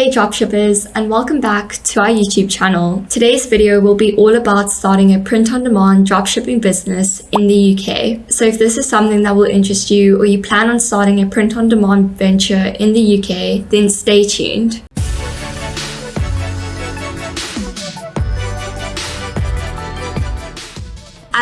Hey dropshippers and welcome back to our YouTube channel. Today's video will be all about starting a print-on-demand dropshipping business in the UK. So if this is something that will interest you or you plan on starting a print-on-demand venture in the UK, then stay tuned.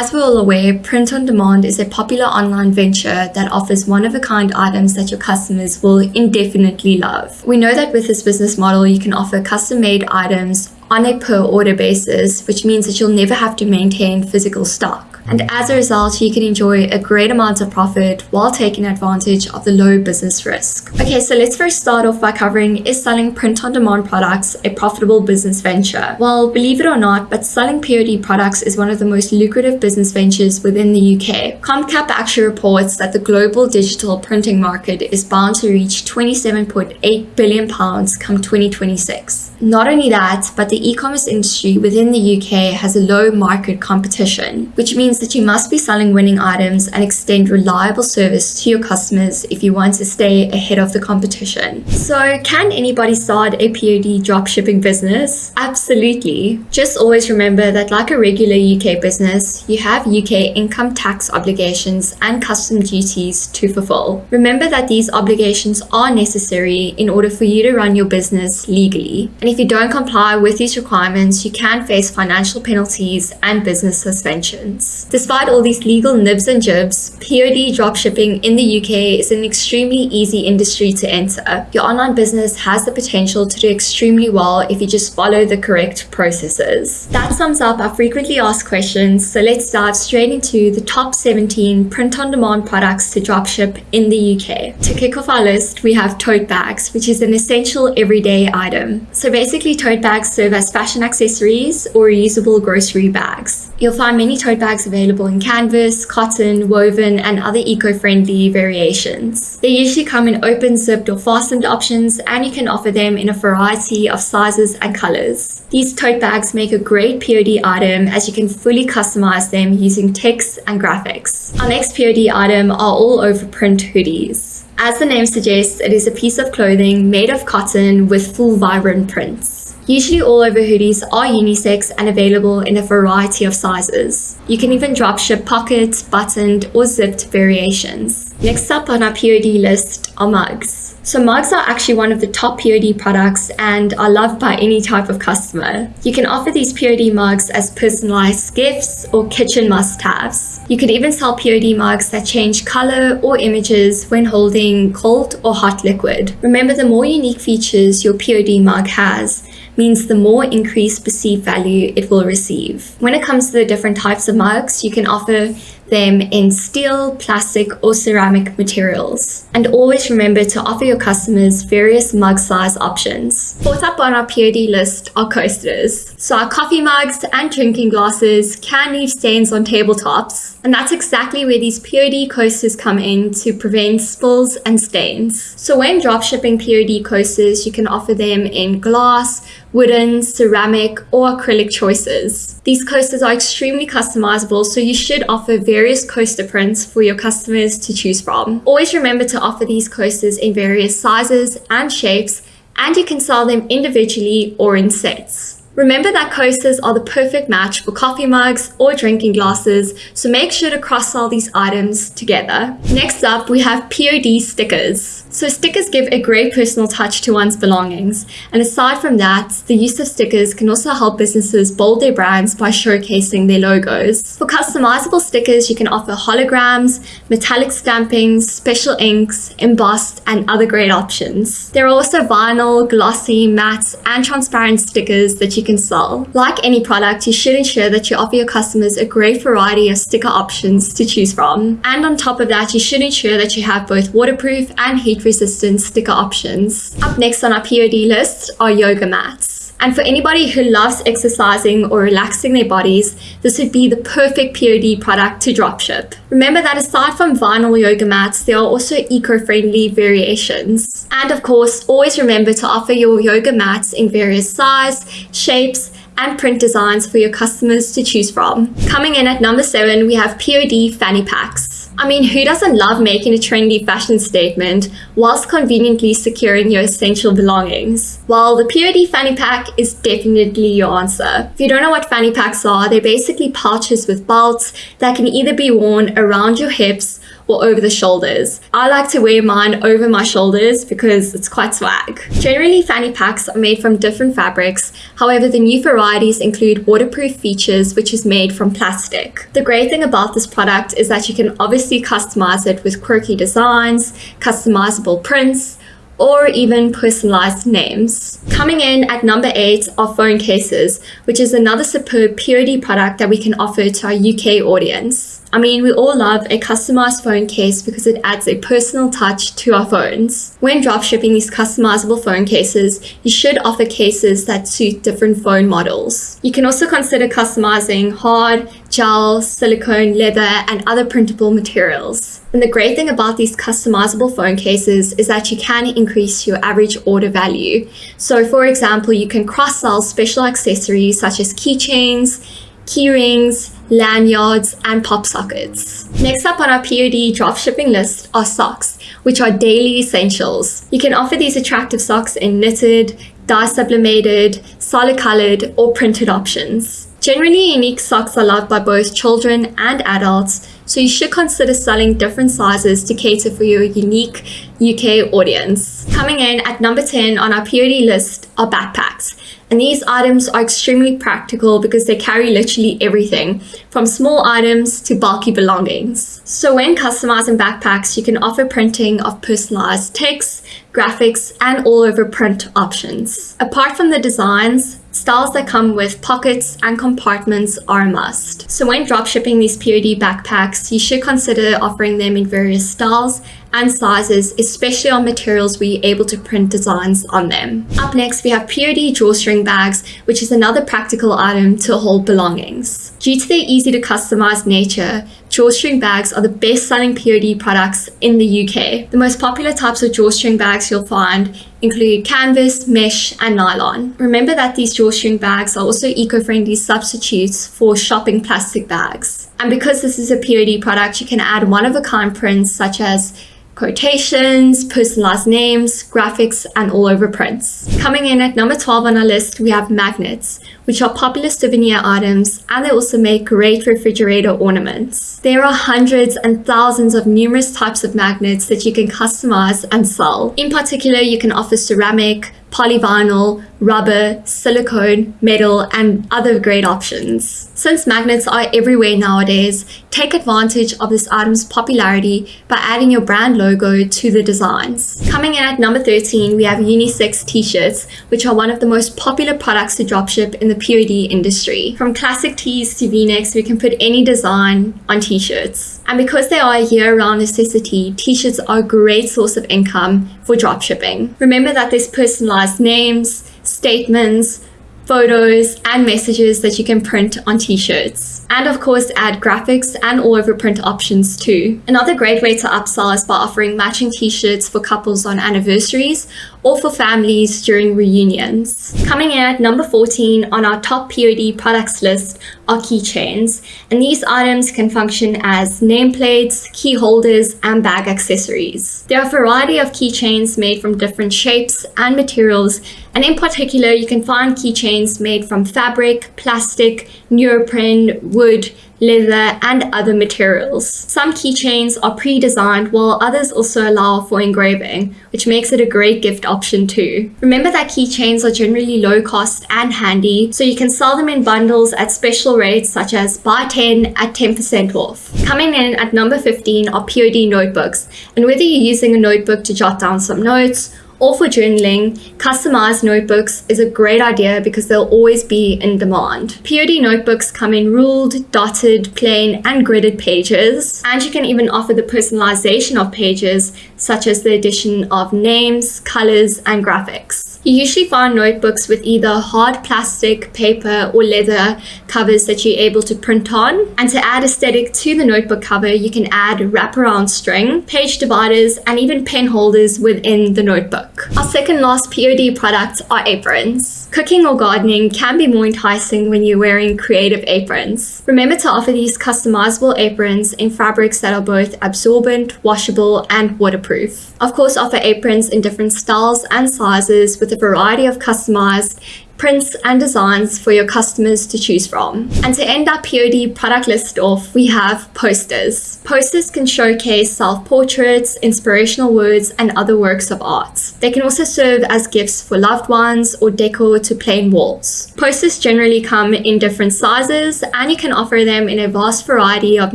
As we're all aware, print on demand is a popular online venture that offers one-of-a-kind items that your customers will indefinitely love. We know that with this business model, you can offer custom-made items on a per order basis, which means that you'll never have to maintain physical stock and as a result, you can enjoy a great amount of profit while taking advantage of the low business risk. Okay, so let's first start off by covering is selling print-on-demand products a profitable business venture? Well, believe it or not, but selling POD products is one of the most lucrative business ventures within the UK. Comcap actually reports that the global digital printing market is bound to reach 27.8 billion pounds come 2026. Not only that, but the e-commerce industry within the UK has a low market competition, which means that you must be selling winning items and extend reliable service to your customers if you want to stay ahead of the competition. So can anybody start a POD dropshipping business? Absolutely. Just always remember that like a regular UK business, you have UK income tax obligations and custom duties to fulfill. Remember that these obligations are necessary in order for you to run your business legally. And if you don't comply with these requirements, you can face financial penalties and business suspensions. Despite all these legal nibs and jibs, POD dropshipping in the UK is an extremely easy industry to enter. Your online business has the potential to do extremely well if you just follow the correct processes. That sums up our frequently asked questions, so let's dive straight into the top 17 print-on-demand products to dropship in the UK. To kick off our list, we have tote bags, which is an essential everyday item. So basically, tote bags serve as fashion accessories or reusable grocery bags. You'll find many tote bags available in canvas, cotton, woven, and other eco-friendly variations. They usually come in open, zipped, or fastened options, and you can offer them in a variety of sizes and colors. These tote bags make a great POD item as you can fully customize them using text and graphics. Our next POD item are all over print hoodies. As the name suggests, it is a piece of clothing made of cotton with full vibrant prints. Usually all over hoodies are unisex and available in a variety of sizes. You can even drop ship pockets, buttoned or zipped variations. Next up on our POD list are mugs. So mugs are actually one of the top POD products and are loved by any type of customer. You can offer these POD mugs as personalized gifts or kitchen must-haves. You could even sell POD mugs that change color or images when holding cold or hot liquid. Remember, the more unique features your POD mug has, means the more increased perceived value it will receive. When it comes to the different types of mugs, you can offer them in steel, plastic, or ceramic materials. And always remember to offer your customers various mug size options. Fourth up on our POD list are coasters. So our coffee mugs and drinking glasses can leave stains on tabletops, and that's exactly where these POD coasters come in to prevent spills and stains. So when dropshipping POD coasters, you can offer them in glass, wooden, ceramic, or acrylic choices. These coasters are extremely customizable, so you should offer various coaster prints for your customers to choose from. Always remember to offer these coasters in various sizes and shapes, and you can sell them individually or in sets. Remember that coasters are the perfect match for coffee mugs or drinking glasses, so make sure to cross-sell these items together. Next up, we have POD stickers. So stickers give a great personal touch to one's belongings. And aside from that, the use of stickers can also help businesses bold their brands by showcasing their logos. For customizable stickers, you can offer holograms, metallic stampings, special inks, embossed, and other great options. There are also vinyl, glossy, matte, and transparent stickers that you can sell. Like any product, you should ensure that you offer your customers a great variety of sticker options to choose from. And on top of that, you should ensure that you have both waterproof and heat resistant sticker options. Up next on our POD list are yoga mats. And for anybody who loves exercising or relaxing their bodies, this would be the perfect POD product to dropship. Remember that aside from vinyl yoga mats, there are also eco-friendly variations. And of course, always remember to offer your yoga mats in various size, shapes, and print designs for your customers to choose from. Coming in at number seven, we have POD fanny packs. I mean, who doesn't love making a trendy fashion statement whilst conveniently securing your essential belongings? Well, the POD fanny pack is definitely your answer. If you don't know what fanny packs are, they're basically pouches with belts that can either be worn around your hips or over the shoulders. I like to wear mine over my shoulders because it's quite swag. Generally, fanny packs are made from different fabrics. However, the new varieties include waterproof features, which is made from plastic. The great thing about this product is that you can obviously customize it with quirky designs, customizable prints, or even personalized names. Coming in at number 8 are phone cases, which is another superb purity product that we can offer to our UK audience. I mean, we all love a customized phone case because it adds a personal touch to our phones. When dropshipping these customizable phone cases, you should offer cases that suit different phone models. You can also consider customizing hard, gel, silicone, leather, and other printable materials. And the great thing about these customizable phone cases is that you can increase your average order value. So for example, you can cross-sell special accessories such as keychains, keyrings, lanyards, and pop sockets. Next up on our POD dropshipping list are socks, which are daily essentials. You can offer these attractive socks in knitted, dye sublimated, solid colored, or printed options. Generally, unique socks are loved by both children and adults, so you should consider selling different sizes to cater for your unique UK audience. Coming in at number 10 on our POD list are backpacks. And these items are extremely practical because they carry literally everything from small items to bulky belongings. So when customizing backpacks, you can offer printing of personalized text, graphics, and all over print options. Apart from the designs, styles that come with pockets and compartments are a must. So when dropshipping these POD backpacks, you should consider offering them in various styles and sizes, especially on materials where you're able to print designs on them. Up next, we have POD drawstring bags, which is another practical item to hold belongings. Due to their easy to customize nature, drawstring bags are the best selling POD products in the UK. The most popular types of drawstring bags you'll find include canvas, mesh, and nylon. Remember that these drawstring bags are also eco-friendly substitutes for shopping plastic bags. And because this is a POD product, you can add one-of-a-kind prints such as quotations, personalized names, graphics, and all over prints. Coming in at number 12 on our list, we have magnets, which are popular souvenir items, and they also make great refrigerator ornaments. There are hundreds and thousands of numerous types of magnets that you can customize and sell. In particular, you can offer ceramic, polyvinyl, rubber, silicone, metal, and other great options. Since magnets are everywhere nowadays, take advantage of this item's popularity by adding your brand logo to the designs. Coming in at number 13, we have unisex t-shirts, which are one of the most popular products to dropship in the POD industry. From classic tees to v-necks, we can put any design on t-shirts. And because they are a year-round necessity, t-shirts are a great source of income for dropshipping. Remember that there's personalized names, statements, photos, and messages that you can print on t-shirts. And of course, add graphics and all over print options too. Another great way to upsell is by offering matching t-shirts for couples on anniversaries or for families during reunions. Coming in at number 14 on our top POD products list are keychains, and these items can function as nameplates, key holders, and bag accessories. There are a variety of keychains made from different shapes and materials, and in particular, you can find keychains made from fabric, plastic, neoprene, wood, leather, and other materials. Some keychains are pre-designed while others also allow for engraving, which makes it a great gift option too. Remember that keychains are generally low cost and handy, so you can sell them in bundles at special rates such as buy 10 at 10% off. Coming in at number 15 are POD notebooks, and whether you're using a notebook to jot down some notes or for journaling, customized notebooks is a great idea because they'll always be in demand. POD notebooks come in ruled, dotted, plain, and gridded pages, and you can even offer the personalization of pages, such as the addition of names, colors, and graphics. You usually find notebooks with either hard plastic, paper, or leather covers that you're able to print on. And to add aesthetic to the notebook cover, you can add wraparound string, page dividers, and even pen holders within the notebook. Work. Our second last POD product are aprons. Cooking or gardening can be more enticing when you're wearing creative aprons. Remember to offer these customizable aprons in fabrics that are both absorbent, washable, and waterproof. Of course, offer aprons in different styles and sizes with a variety of customized prints and designs for your customers to choose from. And to end our POD product list off, we have posters. Posters can showcase self-portraits, inspirational words, and other works of art. They can also serve as gifts for loved ones or decor to plain walls. Posters generally come in different sizes and you can offer them in a vast variety of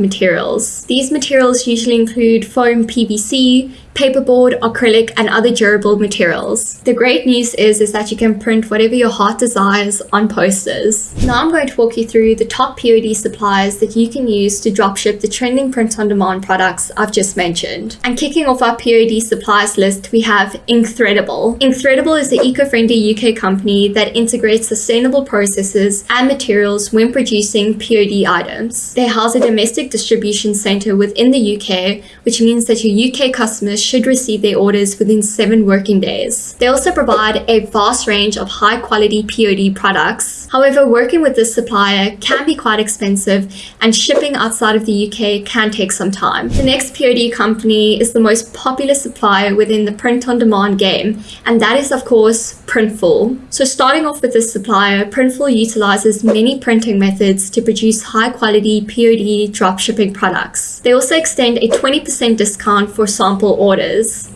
materials. These materials usually include foam PVC, paperboard, acrylic, and other durable materials. The great news is, is that you can print whatever your heart desires on posters. Now I'm going to walk you through the top POD suppliers that you can use to dropship the trending print-on-demand products I've just mentioned. And kicking off our POD suppliers list, we have Inkthreadable. Inkthreadable is the eco-friendly UK company that integrates sustainable processes and materials when producing POD items. They house a domestic distribution center within the UK, which means that your UK customers should receive their orders within seven working days. They also provide a vast range of high quality POD products. However, working with this supplier can be quite expensive and shipping outside of the UK can take some time. The next POD company is the most popular supplier within the print on demand game, and that is of course Printful. So starting off with this supplier, Printful utilizes many printing methods to produce high quality POD dropshipping products. They also extend a 20% discount for sample orders.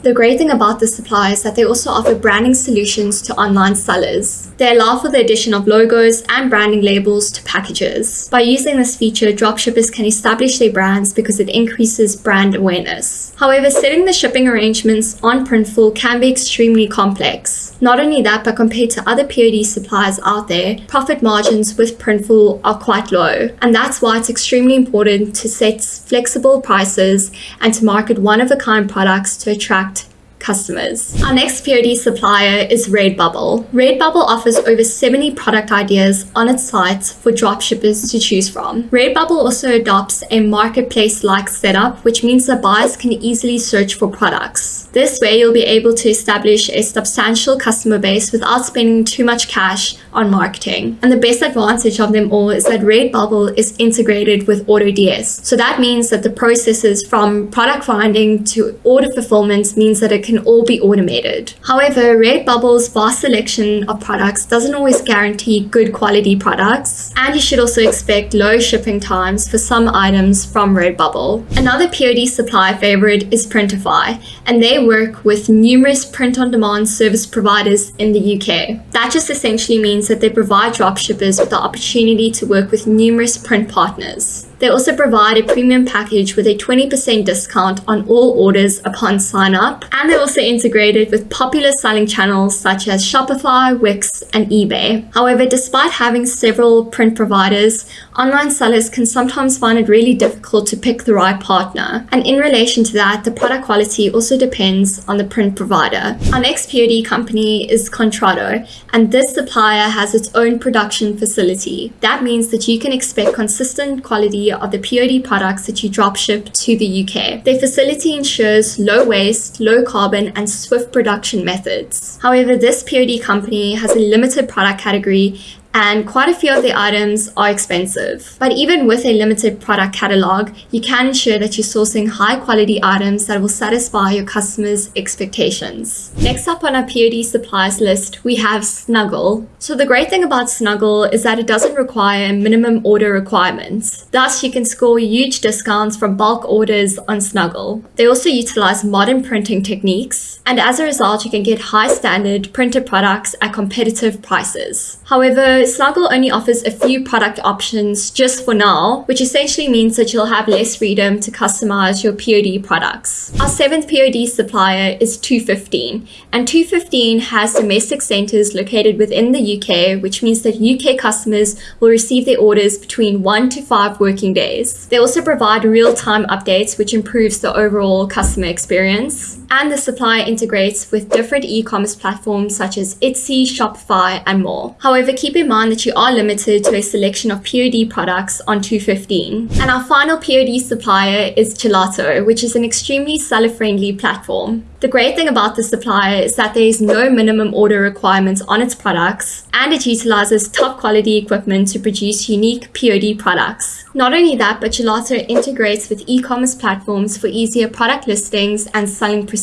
The great thing about this supplier is that they also offer branding solutions to online sellers. They allow for the addition of logos and branding labels to packages. By using this feature, dropshippers can establish their brands because it increases brand awareness. However, setting the shipping arrangements on Printful can be extremely complex. Not only that, but compared to other POD suppliers out there, profit margins with Printful are quite low. And that's why it's extremely important to set flexible prices and to market one-of-a-kind products to attract customers. Our next POD supplier is Redbubble. Redbubble offers over 70 product ideas on its site for dropshippers to choose from. Redbubble also adopts a marketplace-like setup, which means that buyers can easily search for products. This way, you'll be able to establish a substantial customer base without spending too much cash on marketing. And the best advantage of them all is that Redbubble is integrated with AutoDS. So that means that the processes from product finding to order fulfillment means that it can all be automated. However, Redbubble's vast selection of products doesn't always guarantee good quality products, and you should also expect low shipping times for some items from Redbubble. Another POD supply favorite is Printify, and they work with numerous print-on-demand service providers in the UK. That just essentially means that they provide dropshippers with the opportunity to work with numerous print partners. They also provide a premium package with a 20% discount on all orders upon sign up, and they're also integrated with popular selling channels such as Shopify, Wix, and eBay. However, despite having several print providers, online sellers can sometimes find it really difficult to pick the right partner. And in relation to that, the product quality also depends on the print provider. Our next POD company is Contrado, and this supplier has its own production facility. That means that you can expect consistent quality of the POD products that you dropship to the UK. Their facility ensures low waste, low carbon, and swift production methods. However, this POD company has a limited product category and quite a few of the items are expensive. But even with a limited product catalog, you can ensure that you're sourcing high quality items that will satisfy your customers' expectations. Next up on our POD supplies list, we have Snuggle. So the great thing about Snuggle is that it doesn't require minimum order requirements. Thus, you can score huge discounts from bulk orders on Snuggle. They also utilize modern printing techniques, and as a result, you can get high standard printed products at competitive prices. However, Snuggle only offers a few product options just for now, which essentially means that you'll have less freedom to customize your POD products. Our seventh POD supplier is 215, and 215 has domestic centers located within the UK, which means that UK customers will receive their orders between one to five working days. They also provide real-time updates, which improves the overall customer experience. And the supplier integrates with different e-commerce platforms such as Etsy, Shopify, and more. However, keep in mind that you are limited to a selection of POD products on 215. And our final POD supplier is Gelato, which is an extremely seller-friendly platform. The great thing about the supplier is that there is no minimum order requirements on its products, and it utilizes top quality equipment to produce unique POD products. Not only that, but Gelato integrates with e-commerce platforms for easier product listings and selling procedures.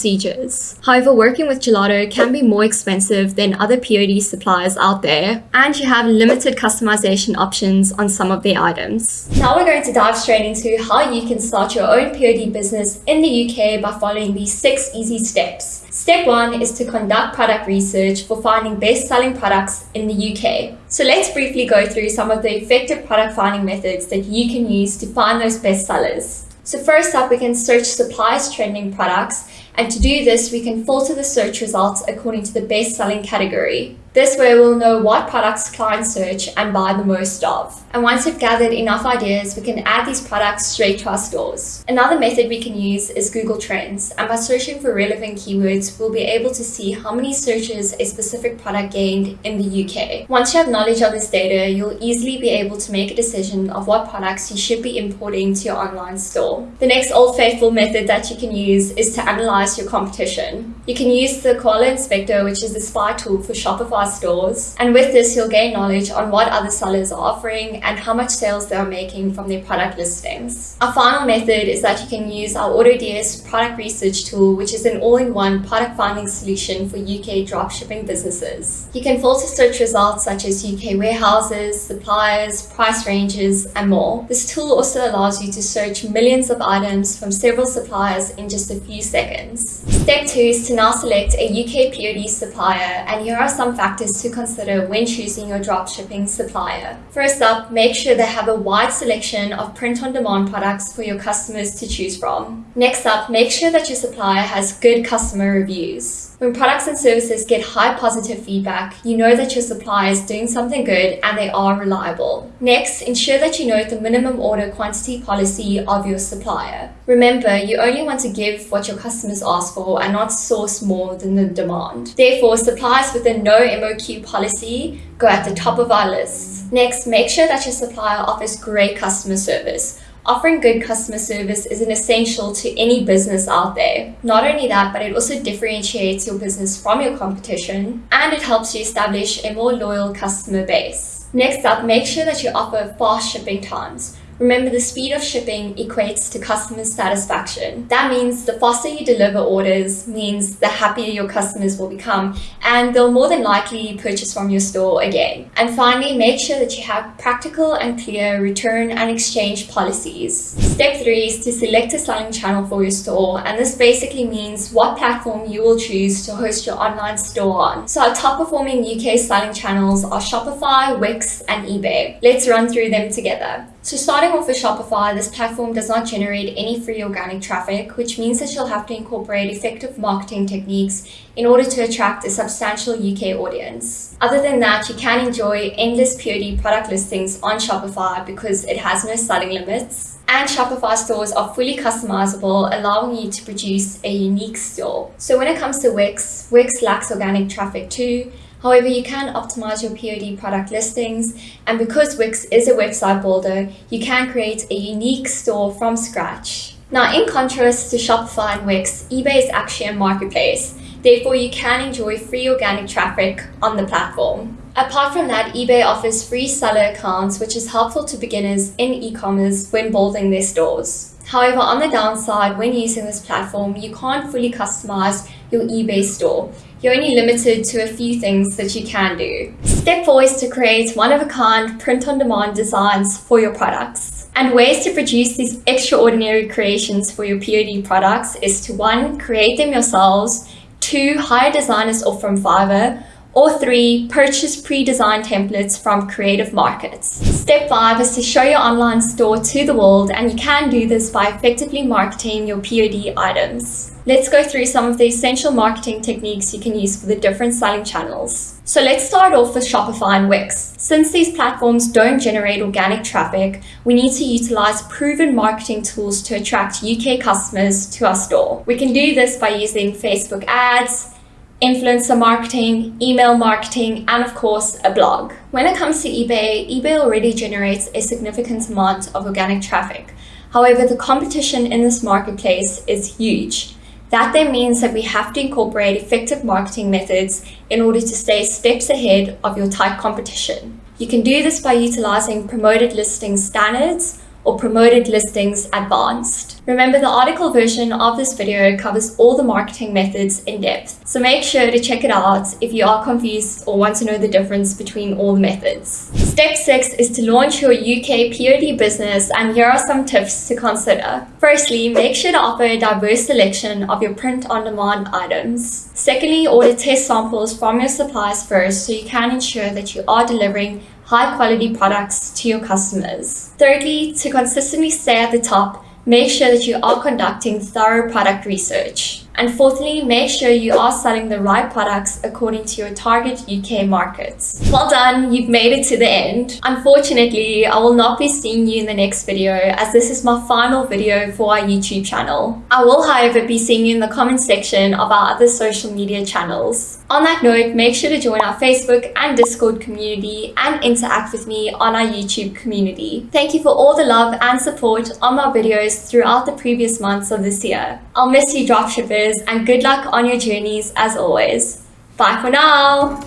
However, working with Gelato can be more expensive than other POD suppliers out there, and you have limited customization options on some of their items. Now we're going to dive straight into how you can start your own POD business in the UK by following these six easy steps. Step one is to conduct product research for finding best-selling products in the UK. So let's briefly go through some of the effective product finding methods that you can use to find those best sellers. So first up, we can search suppliers trending products. And to do this, we can filter the search results according to the best selling category. This way we'll know what products clients search and buy the most of. And once we've gathered enough ideas, we can add these products straight to our stores. Another method we can use is Google Trends. And by searching for relevant keywords, we'll be able to see how many searches a specific product gained in the UK. Once you have knowledge of this data, you'll easily be able to make a decision of what products you should be importing to your online store. The next old faithful method that you can use is to analyze your competition. You can use the Koala Inspector, which is the spy tool for Shopify stores. And with this, you'll gain knowledge on what other sellers are offering and how much sales they are making from their product listings. Our final method is that you can use our AutoDS product research tool, which is an all-in-one product finding solution for UK dropshipping businesses. You can filter search results such as UK warehouses, suppliers, price ranges, and more. This tool also allows you to search millions of items from several suppliers in just a few seconds. Step two is to now select a UK POD supplier, and here are some factors factors to consider when choosing your dropshipping supplier. First up, make sure they have a wide selection of print-on-demand products for your customers to choose from. Next up, make sure that your supplier has good customer reviews. When products and services get high positive feedback, you know that your supplier is doing something good and they are reliable. Next, ensure that you know the minimum order quantity policy of your supplier. Remember, you only want to give what your customers ask for and not source more than the demand. Therefore, suppliers with a no MOQ policy go at the top of our list. Next, make sure that your supplier offers great customer service. Offering good customer service is an essential to any business out there. Not only that, but it also differentiates your business from your competition and it helps you establish a more loyal customer base. Next up, make sure that you offer fast shipping times. Remember, the speed of shipping equates to customer satisfaction. That means the faster you deliver orders means the happier your customers will become and they'll more than likely purchase from your store again. And finally, make sure that you have practical and clear return and exchange policies. Step three is to select a selling channel for your store. And this basically means what platform you will choose to host your online store on. So our top performing UK selling channels are Shopify, Wix, and eBay. Let's run through them together. So starting off with Shopify, this platform does not generate any free organic traffic, which means that you'll have to incorporate effective marketing techniques in order to attract a substantial UK audience. Other than that, you can enjoy endless POD product listings on Shopify because it has no selling limits. And Shopify stores are fully customizable, allowing you to produce a unique store. So when it comes to Wix, Wix lacks organic traffic too, However, you can optimize your POD product listings, and because Wix is a website builder, you can create a unique store from scratch. Now, in contrast to Shopify and Wix, eBay is actually a marketplace. Therefore, you can enjoy free organic traffic on the platform. Apart from that, eBay offers free seller accounts, which is helpful to beginners in e-commerce when building their stores. However, on the downside, when using this platform, you can't fully customize your eBay store you're only limited to a few things that you can do. Step four is to create one-of-a-kind print-on-demand designs for your products. And ways to produce these extraordinary creations for your POD products is to one, create them yourselves, two, hire designers off from Fiverr, Or three, purchase pre-designed templates from creative markets. Step five is to show your online store to the world and you can do this by effectively marketing your POD items. Let's go through some of the essential marketing techniques you can use for the different selling channels. So let's start off with Shopify and Wix. Since these platforms don't generate organic traffic, we need to utilize proven marketing tools to attract UK customers to our store. We can do this by using Facebook ads, influencer marketing, email marketing, and of course, a blog. When it comes to eBay, eBay already generates a significant amount of organic traffic. However, the competition in this marketplace is huge. That then means that we have to incorporate effective marketing methods in order to stay steps ahead of your tight competition. You can do this by utilizing promoted listings standards or promoted listings advanced. Remember the article version of this video covers all the marketing methods in depth, so make sure to check it out if you are confused or want to know the difference between all the methods. Step 6 is to launch your UK POD business and here are some tips to consider. Firstly, make sure to offer a diverse selection of your print-on-demand items. Secondly, order test samples from your suppliers first so you can ensure that you are delivering high quality products to your customers. Thirdly, to consistently stay at the top, make sure that you are conducting thorough product research. And fourthly, make sure you are selling the right products according to your target UK markets. Well done, you've made it to the end. Unfortunately, I will not be seeing you in the next video as this is my final video for our YouTube channel. I will however be seeing you in the comment section of our other social media channels. On that note, make sure to join our Facebook and Discord community and interact with me on our YouTube community. Thank you for all the love and support on my videos throughout the previous months of this year. I'll miss you dropshippers and good luck on your journeys as always. Bye for now!